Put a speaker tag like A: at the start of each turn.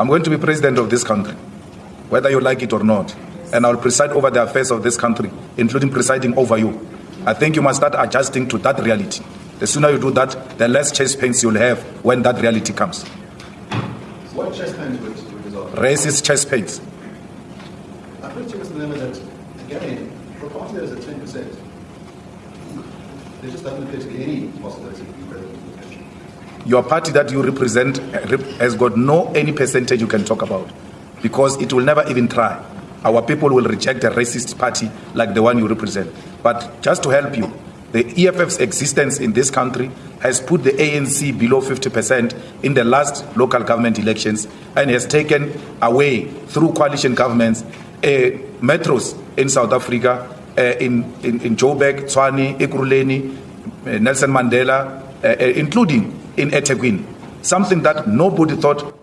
A: I'm going to be president of this country, whether you like it or not. And I'll preside over the affairs of this country, including presiding over you. I think you must start adjusting to that reality. The sooner you do that, the less chest pains you'll have when that reality comes.
B: What chest pains would, result?
A: Racist chest pains.
B: I put to Mr. Malema that, again, for a party that is at 10%, there just doesn't appear to be any possibility of being president the.
A: Your party that you represent has got no any percentage you can talk about because it will never even try. Our people will reject a racist party like the one you represent. But just to help you, the EFF's existence in this country has put the ANC below 50% in the last local government elections and has taken away through coalition governments uh, metros in South Africa, uh, in, in, in Joburg, Tshwane, Ekurhuleni, uh, Nelson Mandela, including in eThekwini, something that nobody thought